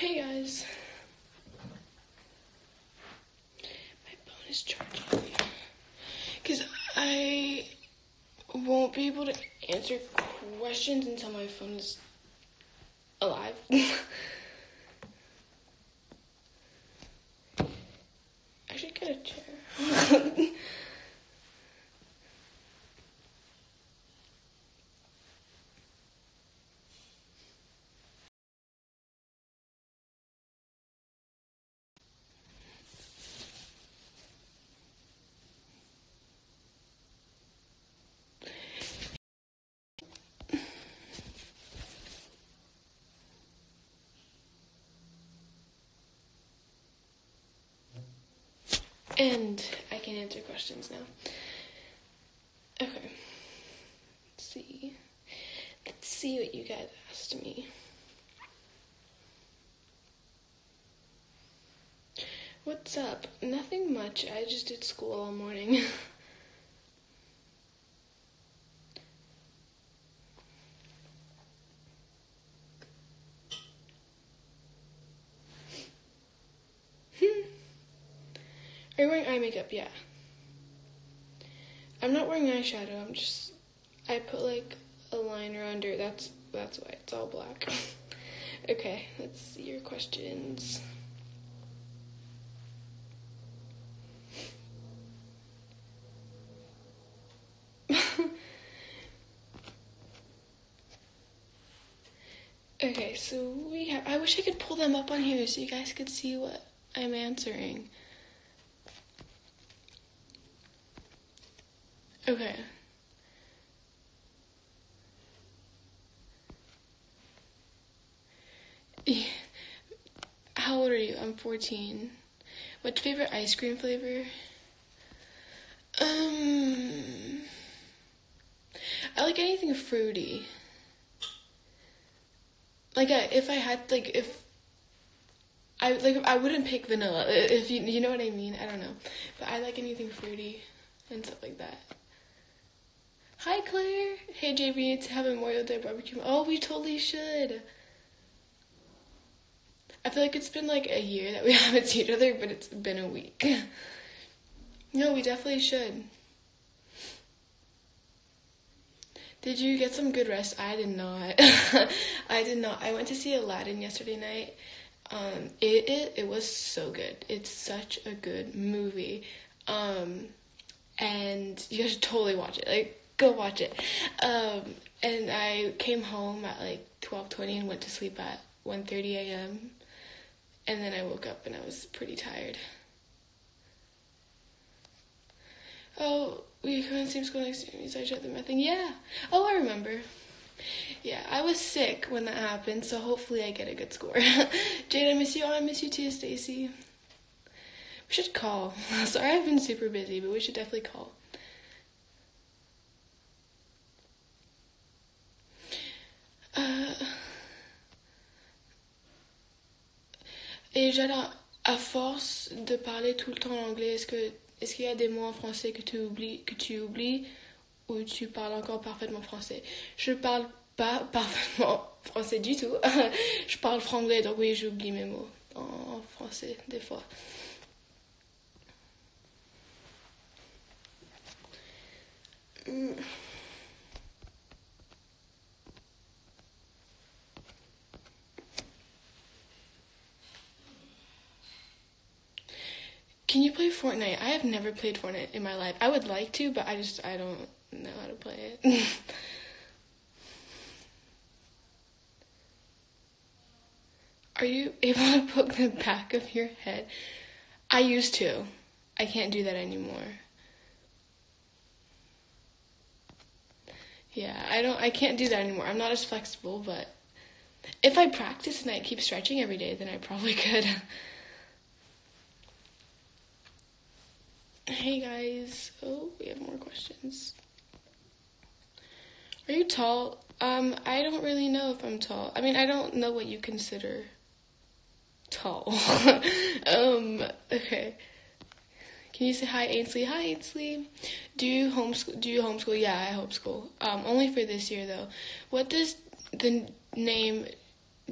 Hey guys. My phone is charging. Because I won't be able to answer questions until my phone is alive. I should get a chair. And I can answer questions now. Okay. Let's see. Let's see what you guys asked me. What's up? Nothing much. I just did school all morning. You wearing eye makeup? Yeah. I'm not wearing eyeshadow. I'm just I put like a liner under. That's that's why it's all black. okay, let's see your questions. okay, so we have I wish I could pull them up on here so you guys could see what I'm answering. Okay. How old are you? I'm 14. What's your favorite ice cream flavor? Um, I like anything fruity. Like, I, if I had, like, if I like, I wouldn't pick vanilla. If you, you know what I mean. I don't know, but I like anything fruity and stuff like that. Hi, Claire. Hey, JB, it's have a Memorial Day barbecue. Oh, we totally should. I feel like it's been like a year that we haven't seen each other, but it's been a week. no, we definitely should. Did you get some good rest? I did not. I did not. I went to see Aladdin yesterday night. Um, it, it it was so good. It's such a good movie. Um, and you guys should totally watch it. Like go watch it. Um, and I came home at like 12:20 and went to sleep at 1:30 a.m. And then I woke up and I was pretty tired. Oh, we come in the same school next year. I shut the thing. Yeah. Oh, I remember. Yeah, I was sick when that happened, so hopefully I get a good score. Jade, I miss you. Oh, I miss you too, Stacy. We should call. Sorry, I've been super busy, but we should definitely call. Euh, et j'adore, à force de parler tout le temps en anglais, est-ce que est-ce qu'il y a des mots en français que tu oublies, que tu oublies ou tu parles encore parfaitement français? Je parle pas parfaitement français du tout. je parle franglais, donc oui, j'oublie mes mots en français des fois. Mm. Can you play Fortnite? I have never played Fortnite in my life. I would like to, but I just I don't know how to play it. Are you able to poke the back of your head? I used to. I can't do that anymore. Yeah, I don't I can't do that anymore. I'm not as flexible, but if I practice and I keep stretching every day, then I probably could. Hey guys. Oh, we have more questions. Are you tall? Um, I don't really know if I'm tall. I mean, I don't know what you consider tall. um, okay. Can you say hi, Ainsley? Hi, Ainsley. Do you homeschool? Do you homeschool? Yeah, I homeschool. Um, only for this year though. What does the name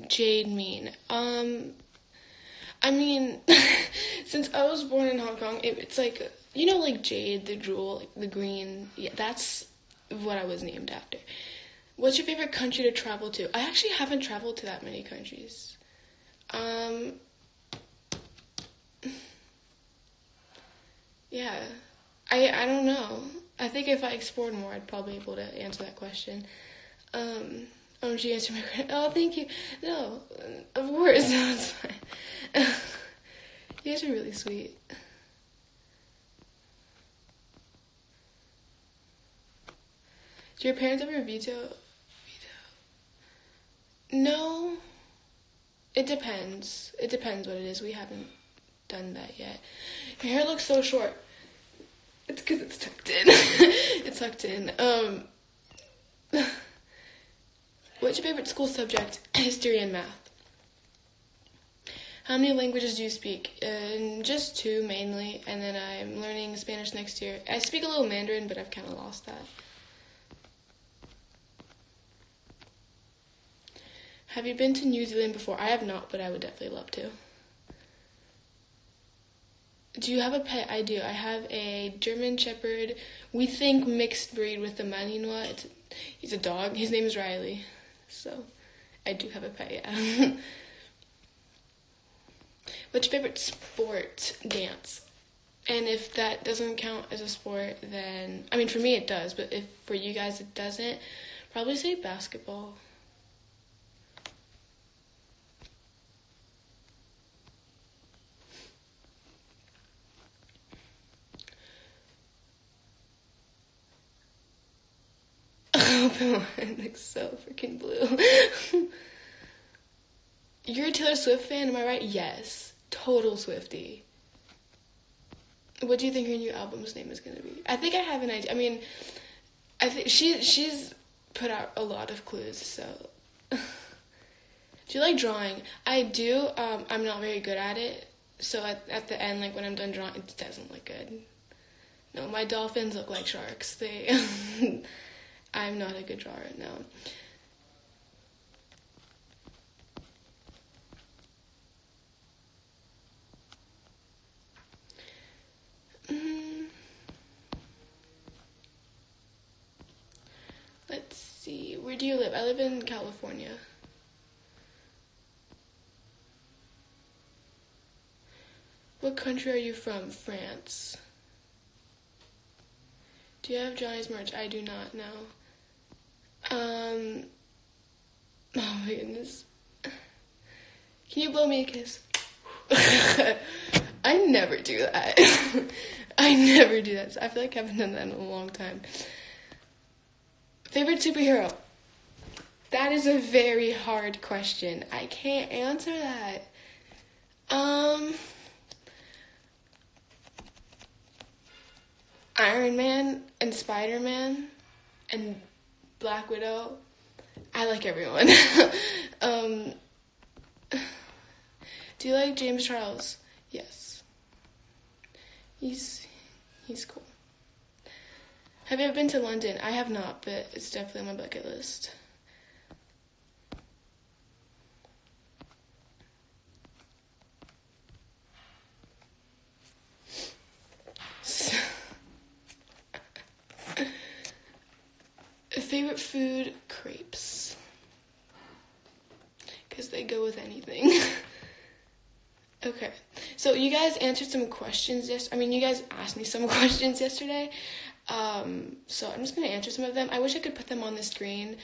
Jade mean? Um, I mean, since I was born in Hong Kong, it, it's like you know, like Jade, the jewel, like the green. Yeah, that's what I was named after. What's your favorite country to travel to? I actually haven't traveled to that many countries. Um, yeah, I I don't know. I think if I explored more, I'd probably be able to answer that question. Um, oh, she answered my question. Oh, thank you. No, of course, no, it's fine. you guys are really sweet. Do your parents ever veto? Veto? No. It depends. It depends what it is. We haven't done that yet. Your hair looks so short. It's because it's tucked in. it's tucked in. Um. What's your favorite school subject? History and math. How many languages do you speak? Uh, just two mainly, and then I'm learning Spanish next year. I speak a little Mandarin, but I've kind of lost that. Have you been to New Zealand before? I have not, but I would definitely love to. Do you have a pet? I do. I have a German Shepherd. We think mixed breed with the Malinois. It's, he's a dog. His name is Riley. So, I do have a pet. Yeah. What's your favorite sport? Dance. And if that doesn't count as a sport, then I mean for me it does, but if for you guys it doesn't, probably say basketball. it looks so freaking blue. You're a Taylor Swift fan, am I right? Yes. Total Swiftie. What do you think her new album's name is gonna be? I think I have an idea. I mean, I think she she's put out a lot of clues. So, do you like drawing? I do. Um, I'm not very good at it. So at at the end, like when I'm done drawing, it doesn't look good. No, my dolphins look like sharks. They. I'm not a good drawer, no. Mm. Let's see. Where do you live? I live in California. What country are you from? France. Do you have Johnny's merch? I do not know. Um. Oh my goodness. Can you blow me a kiss? I never do that. I never do that. I feel like I haven't done that in a long time. Favorite superhero? That is a very hard question. I can't answer that. Um. Iron Man and Spider Man and Black Widow. I like everyone. um, do you like James Charles? Yes. He's he's cool. Have you ever been to London? I have not, but it's definitely on my bucket list. Food? Crepes. Because they go with anything. okay. So you guys answered some questions yes I mean you guys asked me some questions yesterday. Um, so I'm just gonna answer some of them. I wish I could put them on the screen,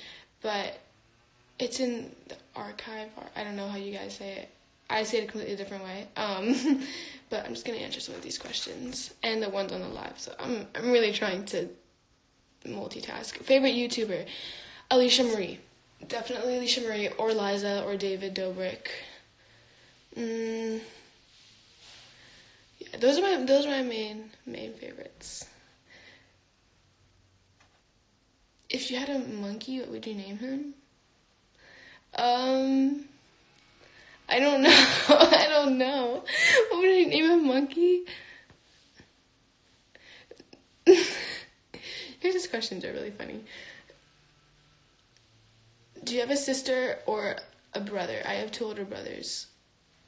but it's in the archive or I don't know how you guys say it. I say it a completely different way. Um, but I'm just gonna answer some of these questions and the ones on the live. So I'm I'm really trying to multitask. Favorite YouTuber? Alisha Marie. Definitely Alisha Marie or Liza or David Dobrik. Mm, yeah, those are my those are my main main favorites. If you had a monkey, what would you name him? Um, I don't know. I don't know. What would I name a monkey? Here's questions are really funny. Do you have a sister or a brother. I have two older brothers.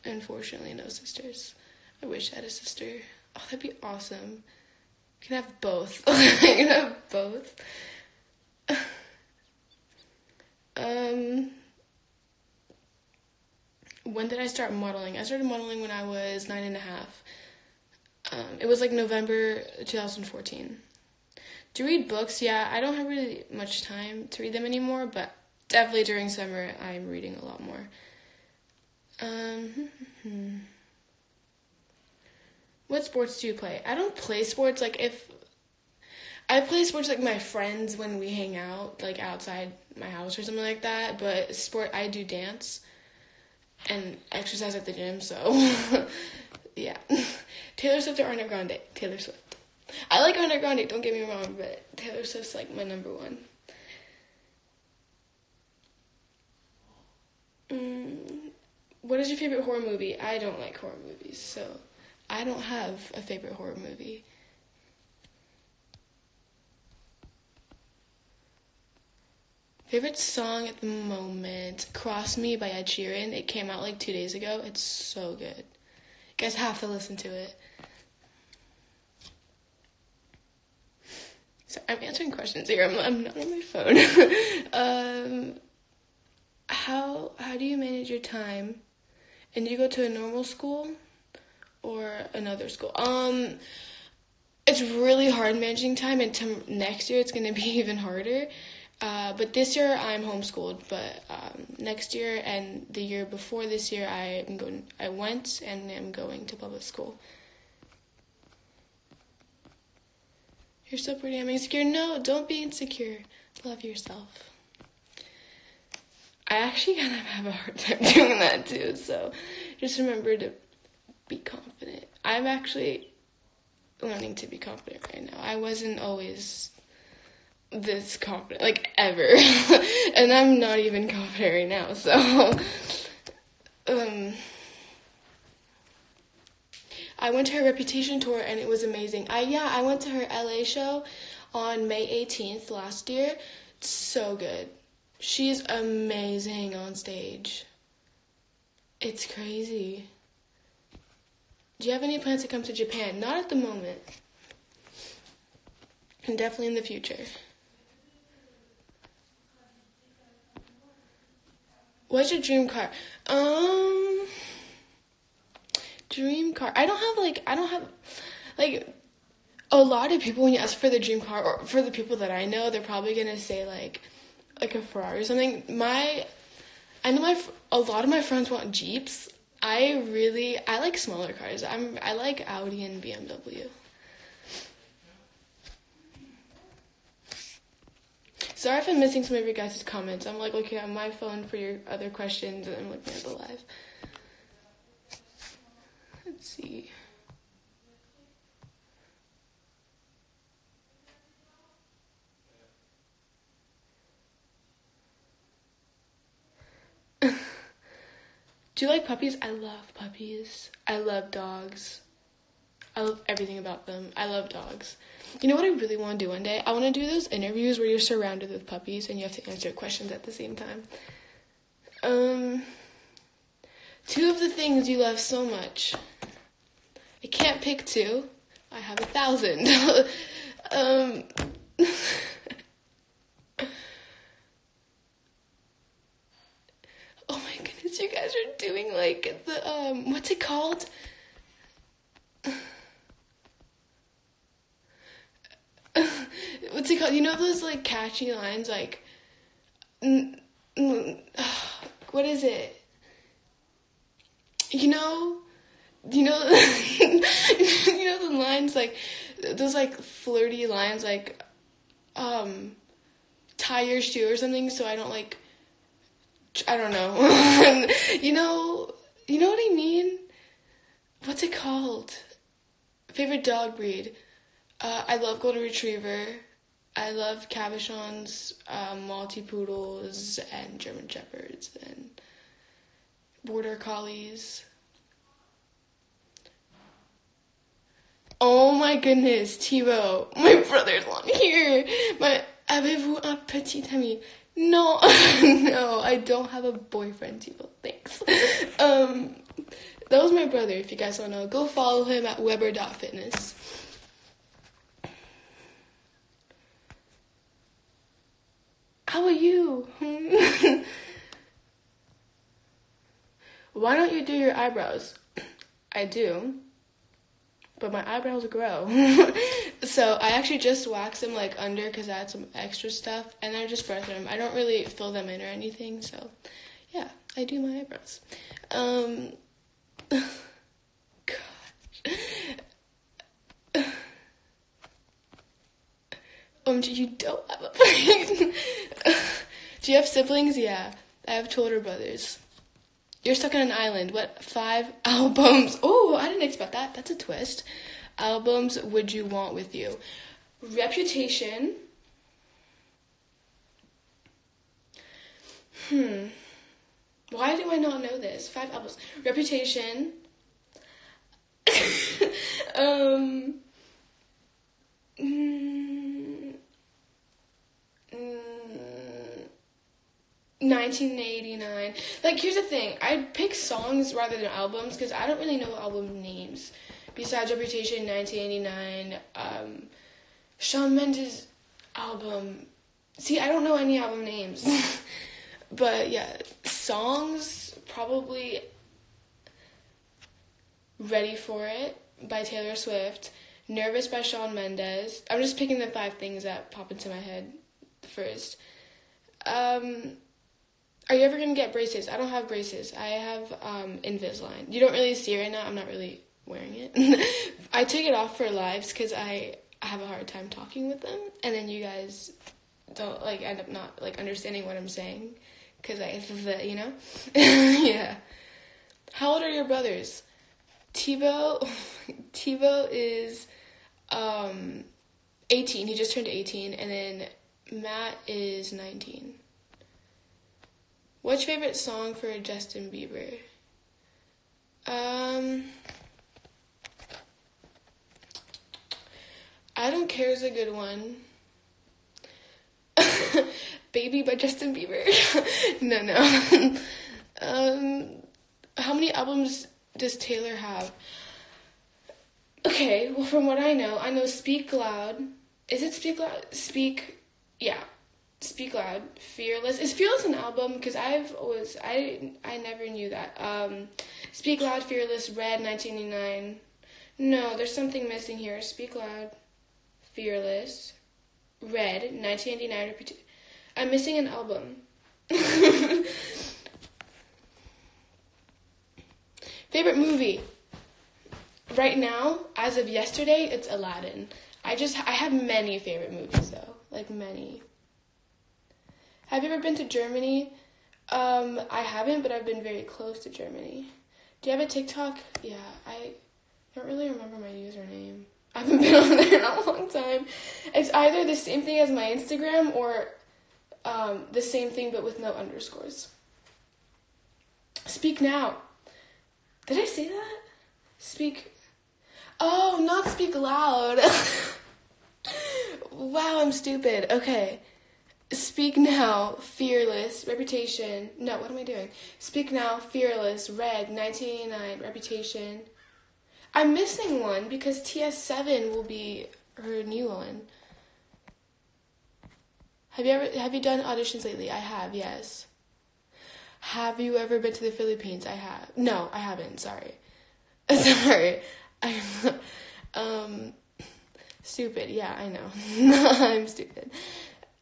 Unfortunately, no sisters. I wish I had a sister. Oh, that'd be awesome. You can have both. you can have both. um, when did I start modeling? I started modeling when I was nine and a half. Um, it was like November 2014. To read books, yeah, I don't have really much time to read them anymore, but definitely during summer I'm reading a lot more. Um, hmm, hmm, hmm. what sports do you play? I don't play sports. Like if I play sports like my friends when we hang out, like outside my house or something like that. But sport, I do dance and exercise at the gym. So yeah, Taylor Swift or Ariana Grande? Taylor Swift. I like Ariana Grande. Don't get me wrong, but Taylor Swift's like my number one. Mm, what is your favorite horror movie? I don't like horror movies, so I don't have a favorite horror movie. Favorite song at the moment, Cross Me by Ed Sheeran. It came out like two days ago. It's so good. You guys have to listen to it. So I'm answering questions here. I'm, I'm not on my phone. um, how how do you manage your time? And do you go to a normal school or another school? Um, it's really hard managing time, and next year it's going to be even harder uh, but this year I'm homeschooled. But um, next year and the year before this year, I am going. I went and am going to public school. You're so pretty. I'm insecure. No, don't be insecure. Love yourself. I actually kind of have a hard time doing that too. So just remember to be confident. I'm actually learning to be confident right now. I wasn't always this confident, like ever. and I'm not even confident right now, so. um. I went to her Reputation tour and it was amazing. I yeah, I went to her LA show on May 18th last year. So good. She's amazing on stage. It's crazy. Do you have any plans to come to Japan? Not at the moment. And definitely in the future. What's your dream car? Um, dream car. I don't have like I don't have like a lot of people when you ask for the dream car or for the people that I know, they're probably gonna say like like a Ferrari or something. My I know my a lot of my friends want Jeeps. I really I like smaller cars. I'm I like Audi and BMW. Sorry if I'm missing some of your guys' comments. I'm like looking at my phone for your other questions and I'm looking at the live. See. Do you like puppies? I love puppies. I love dogs. I love everything about them. I love dogs. You know what I really want to do one day? I want to do those interviews where you're surrounded with puppies and you have to answer questions at the same time. Um, two of the things you love so much. I can't pick two. I have a thousand. um, oh my goodness, you guys are doing like the um, what's it called? what's it called? You know those like catchy lines like what is it? You know, you know, you know the lines like those like flirty lines like um tie your shoe or something so I don't like I don't know. you know, you know what I mean? What's it called? Favorite dog breed? Uh, I love Golden Retriever. I love Cavachons, um, Maltipoodles, and German Shepherds, and Border Collies. Oh my goodness, Thibaut, my brother's on here. My, avez-vous un petit ami? No, no, I don't have a boyfriend, people. Thanks. Um, that was my brother, if you guys don't know. Go follow him at Weber.fitness. How are you? Why don't you do your eyebrows? I do but my eyebrows grow. so I actually just wax them like under because I had some extra stuff, and I just brush them. I don't really fill them in or anything. So yeah, I do my eyebrows. Um, gosh. Um, you don't have a Do you have siblings? Yeah, I have two older brothers. You're stuck on an island. What five albums? Oh, I didn't expect that. That's a twist. Albums would you want with you? Reputation. Hmm. Why do I not know this? Five albums. Reputation. um. Mm, mm, 1989. Like, here's the thing I pick songs rather than albums because I don't really know album names. Besides Reputation, 1989, um, Shawn Mendes album. See, I don't know any album names. but yeah, songs probably Ready for It by Taylor Swift, Nervous by Shawn Mendes. I'm just picking the five things that pop into my head first. Um, are you ever gonna get braces? I don't have braces. I have um, Invisalign. You don't really see it right now. I'm not really wearing it. I take it off for lives because I have a hard time talking with them, and then you guys don't like end up not like understanding what I'm saying because I, you know, yeah. How old are your brothers? Thibaut, Thibaut is um, 18. He just turned 18, and then Matt is 19. What's your favorite song for Justin Bieber? Um, I don't care is a good one. Baby by Justin Bieber. no, no. um, how many albums does Taylor have? Okay, well, from what I know, I know Speak Loud. Is it Speak Loud? Speak, yeah. Speak Loud, Fearless. Is Fearless an album? Because I've always I I never knew that. Um, Speak Loud, Fearless, Red, 1989. No, there's something missing here. Speak Loud, Fearless, Red, 1989. I'm missing an album. Favorite movie? Right now, as of yesterday, it's Aladdin. I just I have many favorite movies though, like many. Have you ever been to Germany? Um, I haven't, but I've been very close to Germany. Do you have a TikTok? Yeah, I don't really remember my username. I haven't been on there in a long time. It's either the same thing as my Instagram or um, the same thing but with no underscores. Speak now. Did I say that? Speak. Oh, not speak loud. wow, I'm stupid. Okay. Speak Now, Fearless, Reputation. No, what am I doing? Speak Now, Fearless, Red, 1989, Reputation. I'm missing one because TS7 will be her new one. Have you ever have you done auditions lately? I have, yes. Have you ever been to the Philippines? I have. No, I haven't. Sorry. sorry. I um stupid. Yeah, I know. I'm stupid.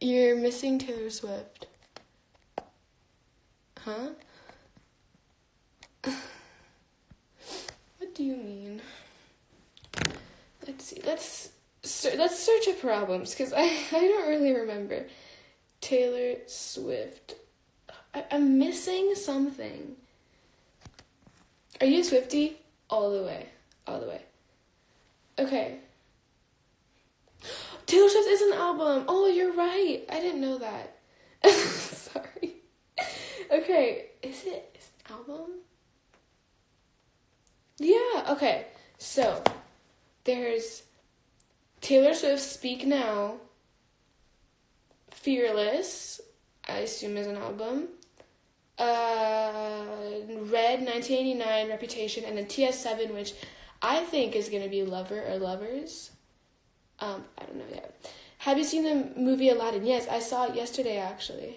You're missing Taylor Swift. Huh? what do you mean? Let's see. Let's let's search up problems because I I don't really remember. Taylor Swift. I, I'm missing something. Are you Swiftie? All the way. All the way. Okay. Taylor Swift is an album. Oh, you're right. I didn't know that. Sorry. Okay, is it is an album? Yeah, okay. So, there's Taylor Swift Speak Now, Fearless. I assume is an album. Uh, Red, 1989, Reputation, and then TS7, which I think is gonna be Lover or Lovers. Um, I don't know yet. Have you seen the movie Aladdin? Yes, I saw it yesterday actually.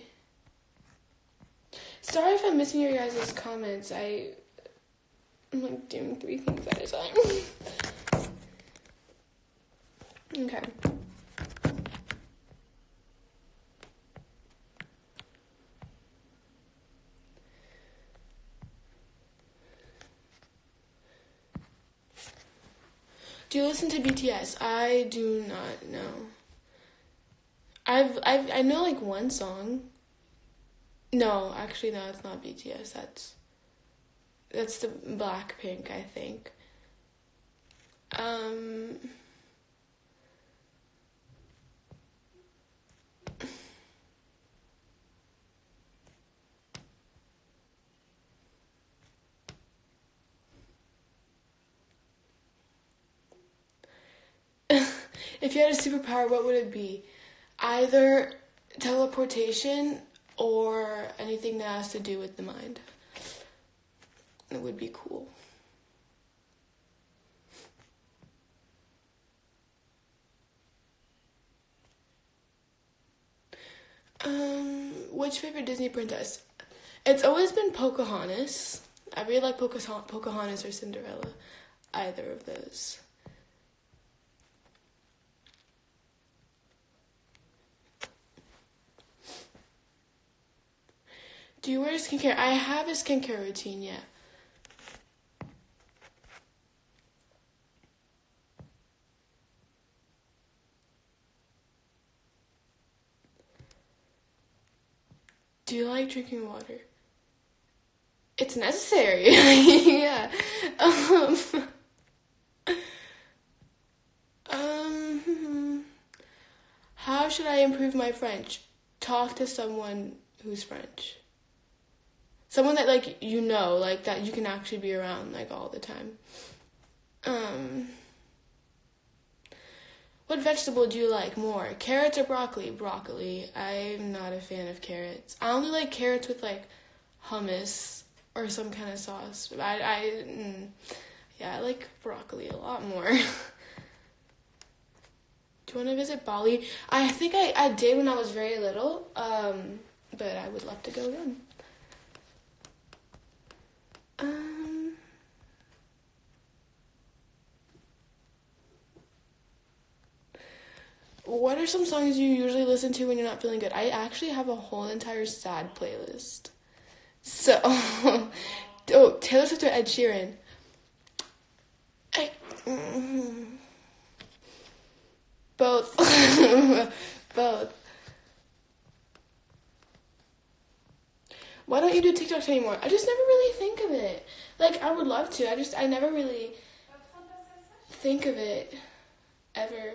Sorry if I'm missing your guys' comments. I I'm like doing three things at a time. okay. Do you listen to BTS? I do not know. I've I've I know like one song. No, actually no, it's not BTS. That's that's the Blackpink, I think. Um if you had a superpower, what would it be? Either teleportation or anything that has to do with the mind. It would be cool. Um, which favorite Disney princess? It's always been Pocahontas. I really like Pocahontas or Cinderella. Either of those. Do you wear skincare? I have a skincare routine, yeah. Do you like drinking water? It's necessary. yeah. Um, um, how should I improve my French? Talk to someone who's French someone that like you know like that you can actually be around like all the time. Um what vegetable do you like more carrots or broccoli? Broccoli. I'm not a fan of carrots. I only like carrots with like hummus or some kind of sauce. I i mm, yeah i like broccoli a lot more. Do you want to visit bali? I think i i did when i was very little um but i would love to go again what are some songs you usually listen to when you're not feeling good? I actually have a whole entire sad playlist. So, oh, Taylor Swift or Ed Sheeran? I, mm, both. both. why don't you do TikToks anymore? I just never really think of it. Like I would love to. I just I never really think of it ever.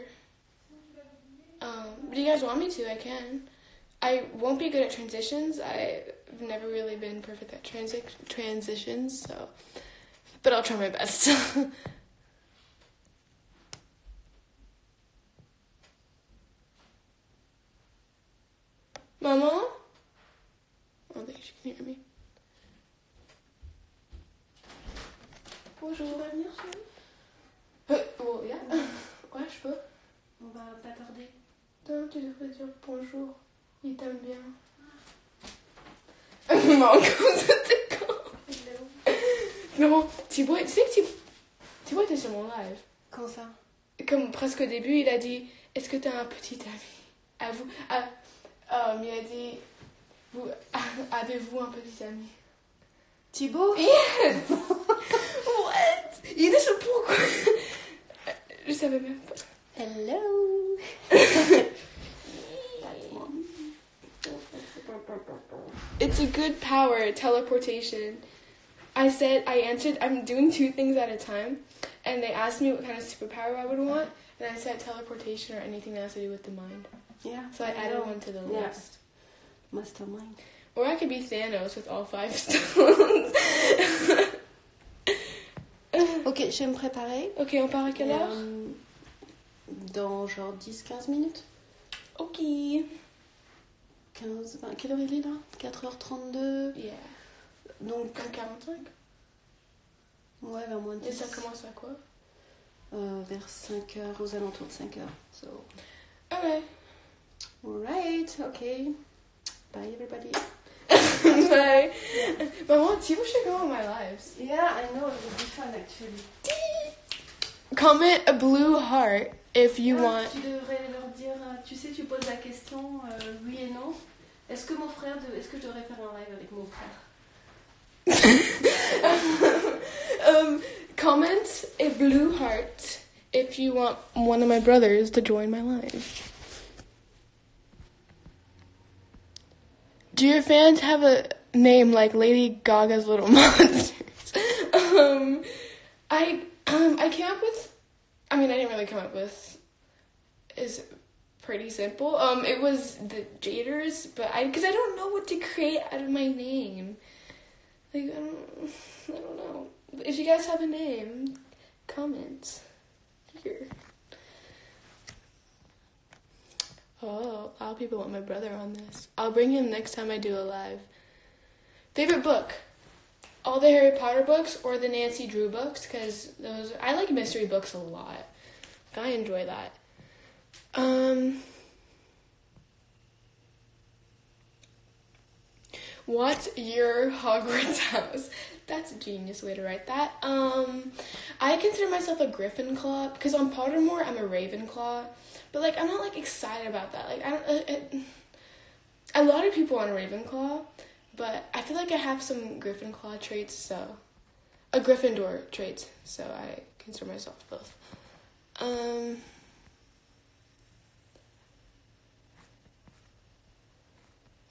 Um, do you guys want me to? I can. I won't be good at transitions. I've never really been perfect at transi- transitions, so but I'll try my best. Mama? I don't think she can hear me. Bonjour. Non, tu devrais dire bonjour. Il t'aime bien. Comme c'était quand Non, Thibaut, tu sais que Thibaut, Thibaut était sur mon live. Quand ça? Comme presque au début, il a dit Est-ce que t'as un petit ami? À vous. Ah, um, il a dit vous, avez-vous un petit ami? Thibaut? Yes What? Il dit ça pourquoi? Je savais même pas. Hello It's a good power, teleportation. I said, I answered, I'm doing two things at a time. And they asked me what kind of superpower I would want. And I said teleportation or anything that has to do with the mind. Yeah. So I added one to the Yeah. list. Mastermind. Or I could be Thanos with all five stones. Ok, je vais me préparer. ok, on part à quelle heure Euh, dans genre 10-15 minutes. Ok. 15, 20. Quelle heure il est là? 4h32. Yeah. Donc, Comme 45. ouais, vers moins de Et 10. ça commence à quoi? Euh, vers 5h, aux alentours de 5h. So, alright, okay. Bye, everybody. Bye. Maman, people should go on my lives. Yeah, I know, it would be fun actually. Comment a blue heart if you Ah, want. Tu devrais leur dire, euh, tu sais, tu poses la question euh, oui et non. Est-ce que mon frère, de... est-ce que je devrais faire un live avec mon frère um, comment a blue heart if you want one of my brothers to join my live. Do your fans have a name like Lady Gaga's Little Monsters? um, I um, I came up with. I mean, I didn't really come up with. Is pretty simple. Um, it was the Jaders, but I because I don't know what to create out of my name. Like I don't, I don't know. If you guys have a name, comment here. Oh, a lot of people want my brother on this. I'll bring him next time I do a live. Favorite book? All the Harry Potter books or the Nancy Drew books? Because those I like mystery books a lot. I enjoy that. Um. What's your Hogwarts house? That's a genius way to write that. Um, I consider myself a Gryffindor because on Pottermore I'm a Ravenclaw, but like I'm not like excited about that. Like I don't. Uh, it, a lot of people on Ravenclaw, but I feel like I have some Gryffindor traits, so a Gryffindor traits. So I consider myself both. Um.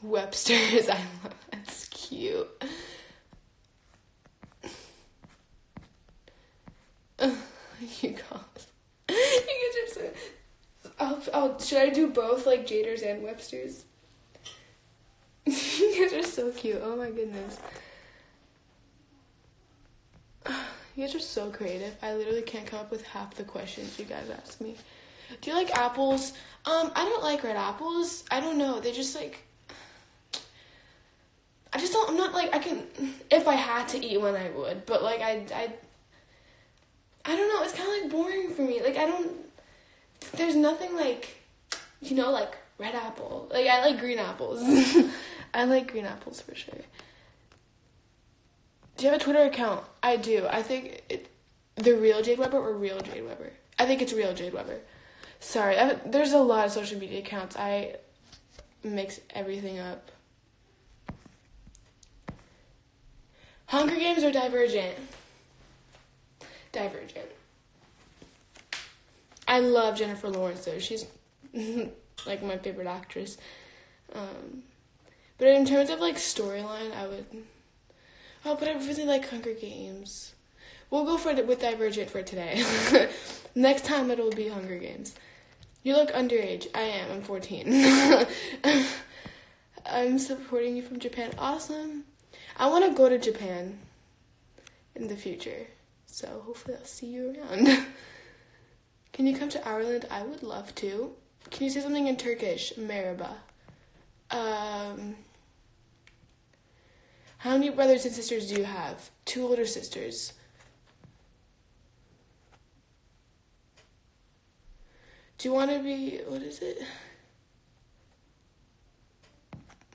Webster's. I love that's cute. you guys, you guys are so. I'll, should I do both, like Jaders and Webster's? you guys are so cute. Oh my goodness. You guys are so creative. I literally can't come up with half the questions you guys ask me. Do you like apples? Um, I don't like red apples. I don't know. They just like I just don't. I'm not like I can. If I had to eat one, I would. But like I, I, I don't know. It's kind of like boring for me. Like I don't. There's nothing like, you know, like red apple. Like I like green apples. I like green apples for sure. Do you have a Twitter account? I do. I think it, the real Jade Weber or real Jade Weber. I think it's real Jade Weber. Sorry, I, there's a lot of social media accounts. I mix everything up. Hunger Games or Divergent? Divergent. I love Jennifer Lawrence though. She's like my favorite actress. Um, but in terms of like storyline, I would. Oh, but I really like Hunger Games. We'll go for it with Divergent for today. Next time it'll be Hunger Games. You look underage. I am. I'm 14. I'm supporting you from Japan. Awesome. I want to go to Japan in the future. So hopefully I'll see you around. Can you come to Ireland? I would love to. Can you say something in Turkish? Merhaba. Um, how many brothers and sisters do you have? Two older sisters. Do you want to be. What is it?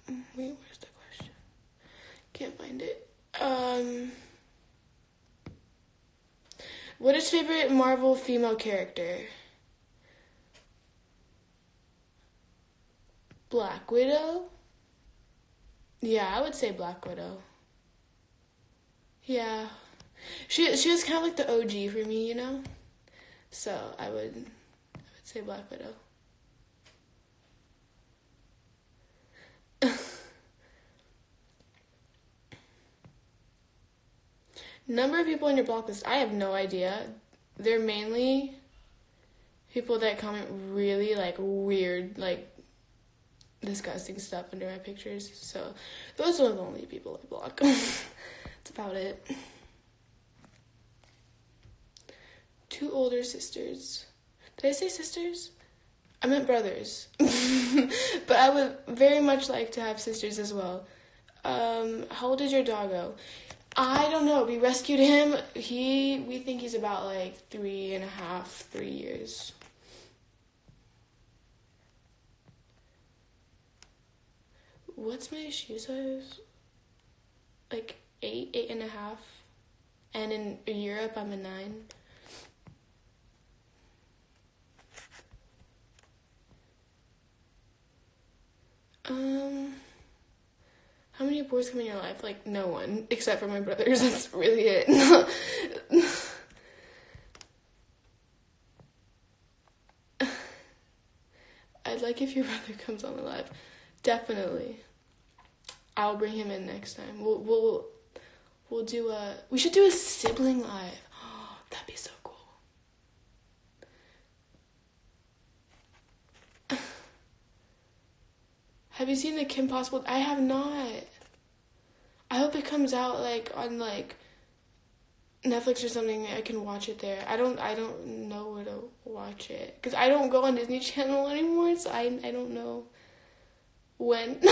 Wait, where's the question? Can't find it. Um. What is favorite Marvel female character? Black Widow? Yeah, I would say Black Widow. Yeah. She she was kind of like the OG for me, you know? So, I would I would say Black Widow. Number of people on your block list, I have no idea. They're mainly people that comment really like weird, like disgusting stuff under my pictures. So those are the only people I block. That's about it. Two older sisters. Did I say sisters? I meant brothers. but I would very much like to have sisters as well. Um, how old is your doggo? I don't know. We rescued him. He, we think he's about like three and a half, three years. What's my shoe size? Like eight, eight and a half. And in Europe, I'm a nine. Um, how many boys come in your life? Like no one, except for my brothers. That's really it. I'd like if your brother comes on the live. Definitely. I'll bring him in next time. We'll we'll we'll do a we should do a sibling live. Oh, that'd be so cool. Have you seen the Kim Possible? I have not. I hope it comes out like on like Netflix or something. I can watch it there. I don't. I don't know where to watch it because I don't go on Disney Channel anymore. So I. I don't know when.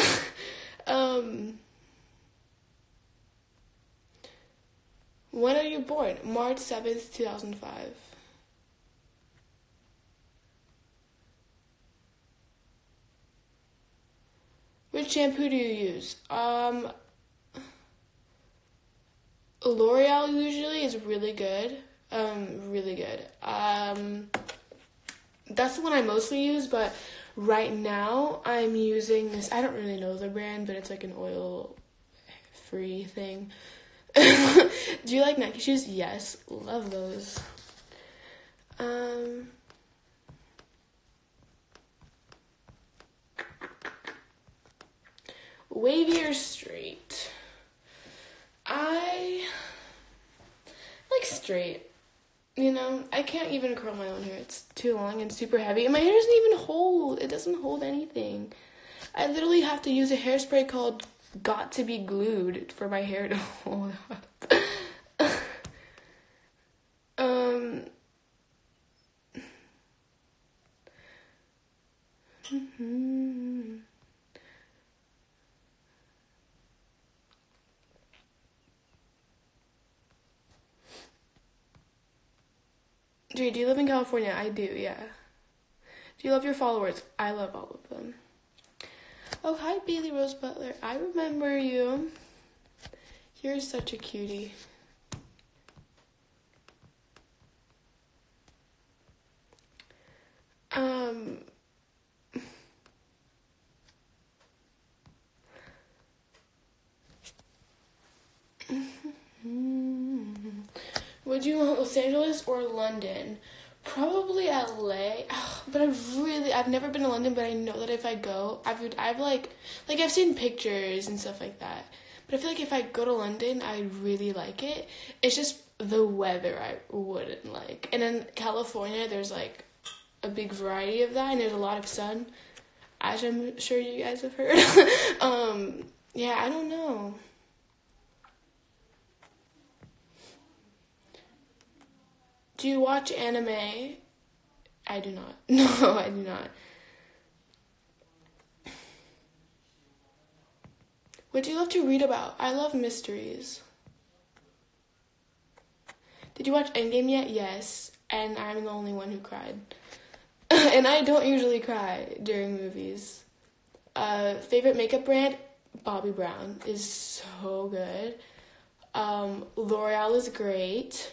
um. When are you born? March seventh, two thousand five. Which shampoo do you use? Um, L'Oreal usually is really good. Um, really good. Um, that's the one I mostly use, but right now I'm using this. I don't really know the brand, but it's like an oil free thing. do you like Nike shoes? Yes, love those. Um, wavy or straight? I like straight. You know, I can't even curl my own hair. It's too long and super heavy. And my hair doesn't even hold. It doesn't hold anything. I literally have to use a hairspray called Got to Be Glued for my hair to hold up. um. Mm-hmm. Do you live in California? I do, yeah. Do you love your followers? I love all of them. Oh, hi, Bailey Rose Butler. I remember you. You're such a cutie. Um. Would you want Los Angeles or London? Probably LA. but I've really I've never been to London, but I know that if I go, I would I've like like I've seen pictures and stuff like that. But I feel like if I go to London, I'd really like it. It's just the weather I wouldn't like. And in California, there's like a big variety of that, and there's a lot of sun, as I'm sure you guys have heard. um, yeah, I don't know. Do you watch anime? I do not. No, I do not. What do you love to read about? I love mysteries. Did you watch Endgame yet? Yes. And I'm the only one who cried. and I don't usually cry during movies. Uh, favorite makeup brand? Bobbi Brown is so good. Um, L'Oreal is great.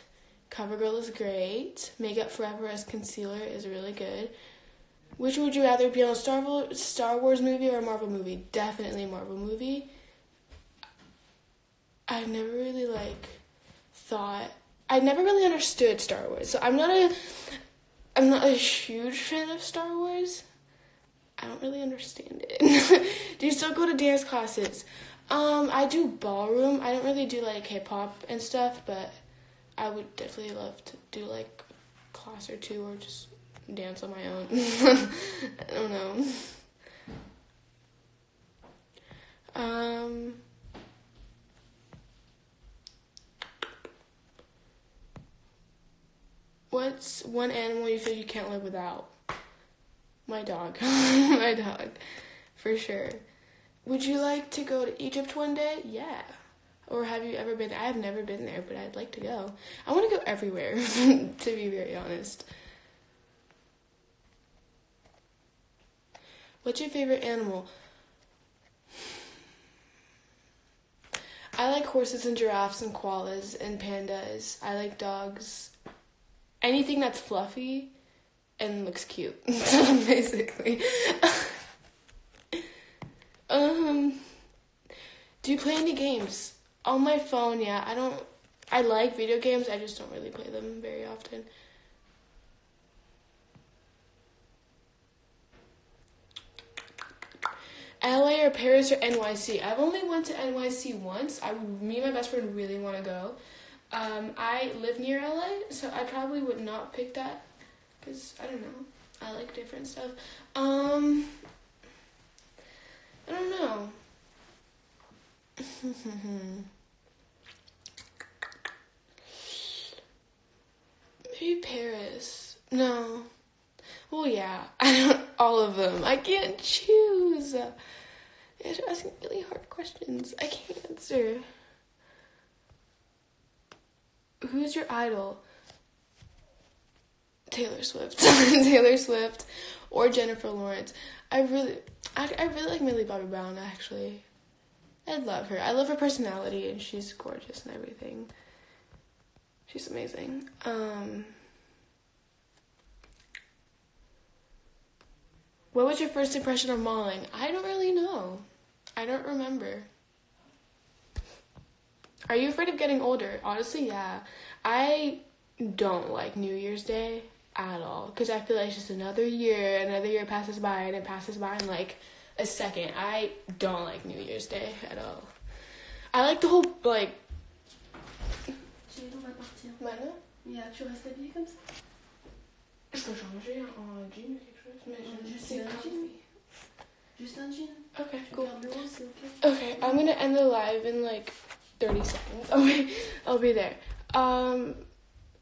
CoverGirl is great. Makeup Forever as concealer is really good. Which would you rather be on a Star Wars, Star Wars movie or a Marvel movie? Definitely Marvel movie. I've never really like thought I never really understood Star Wars. So I'm not a I'm not a huge fan of Star Wars. I don't really understand it. do you still go to dance classes? Um, I do ballroom. I don't really do like hip hop and stuff, but I would definitely love to do like a class or two or just dance on my own. I don't know. Um What's one animal you feel you can't live without? My dog. my dog. For sure. Would you like to go to Egypt one day? Yeah. Or have you ever been? I've never been there, but I'd like to go. I want to go everywhere, to be very honest. What's your favorite animal? I like horses and giraffes and koalas and pandas. I like dogs. Anything that's fluffy and looks cute, basically. um, do you play any games? On my phone, yeah. I don't. I like video games, I just don't really play them very often. LA or Paris or NYC. I've only went to NYC once. I me and my best friend really want to go. Um, I live near LA, so I probably would not pick that because I don't know. I like different stuff. Um, I don't know. Maybe Paris. No. Well, yeah. I don't. All of them. I can't choose. You're asking really hard questions. I can't answer. Who's your idol? Taylor Swift. Taylor Swift or Jennifer Lawrence. I really I, I really like Millie Bobby Brown actually. I love her. I love her personality and she's gorgeous and everything. She's amazing. Um What was your first impression of mauling? I don't really know. I don't remember. Are you afraid of getting older? Honestly, yeah. I don't like New Year's Day at all because I feel like it's just another year, another year passes by and it passes by and like a second. I don't like New Year's Day at all. I like the whole like. on va. Maintenant? Yeah, tu restes habillée comme ça Je peux changer en jean ou quelque chose, mais je Juste c'est un jean. Juste un jean. Okay, cool. gardes le haut, c'est ok. Okay, I'm gonna end the live in like 30 seconds. Okay, I'll be there. Um,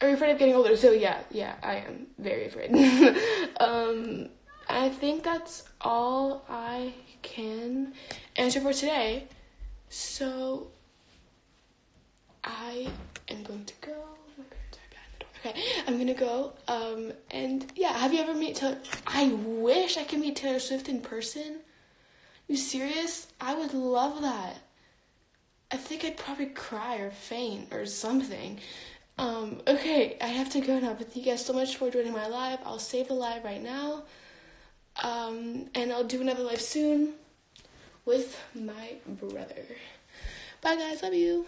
are you afraid of getting older? So yeah, yeah, I am very afraid. um, I think that's all I can answer for today. So I am going to go. Okay, I'm gonna go. Um, and yeah, have you ever met Taylor? I wish I could meet Taylor Swift in person. You serious? I would love that. I think I'd probably cry or faint or something. Um, okay, I have to go now, but thank you guys so much for joining my live. I'll save the live right now. Um, and I'll do another live soon with my brother. Bye guys, love you.